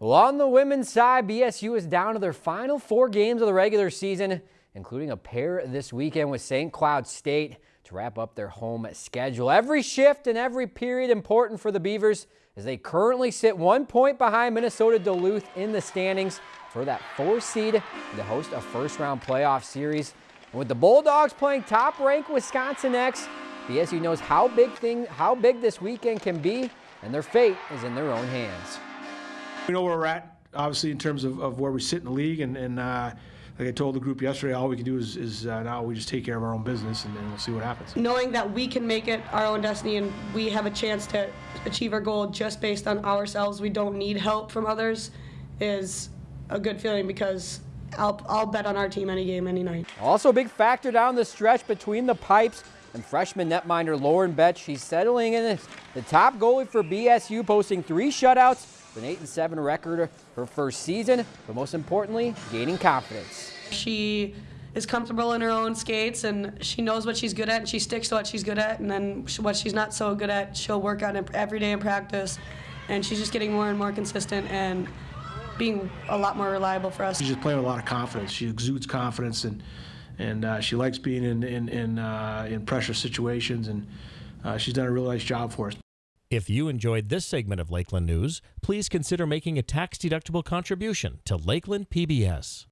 Well, on the women's side, BSU is down to their final four games of the regular season, including a pair this weekend with St. Cloud State to wrap up their home schedule. Every shift and every period important for the Beavers as they currently sit one point behind Minnesota Duluth in the standings for that four seed to host a first round playoff series. And with the Bulldogs playing top ranked Wisconsin next, BSU knows how big thing how big this weekend can be, and their fate is in their own hands. We know where we're at, obviously, in terms of, of where we sit in the league, and, and uh, like I told the group yesterday, all we can do is, is uh, now we just take care of our own business, and then we'll see what happens. Knowing that we can make it our own destiny and we have a chance to achieve our goal just based on ourselves, we don't need help from others, is a good feeling because I'll, I'll bet on our team any game, any night. Also a big factor down the stretch between the pipes and freshman netminder Lauren Betts. She's settling in the top goalie for BSU, posting three shutouts an 8 and 7 record her first season, but most importantly, gaining confidence. She is comfortable in her own skates and she knows what she's good at and she sticks to what she's good at and then what she's not so good at she'll work on it every day in practice and she's just getting more and more consistent and being a lot more reliable for us. She's just playing with a lot of confidence. She exudes confidence and and uh, she likes being in in in, uh, in pressure situations and uh, she's done a really nice job for us. If you enjoyed this segment of Lakeland News, please consider making a tax-deductible contribution to Lakeland PBS.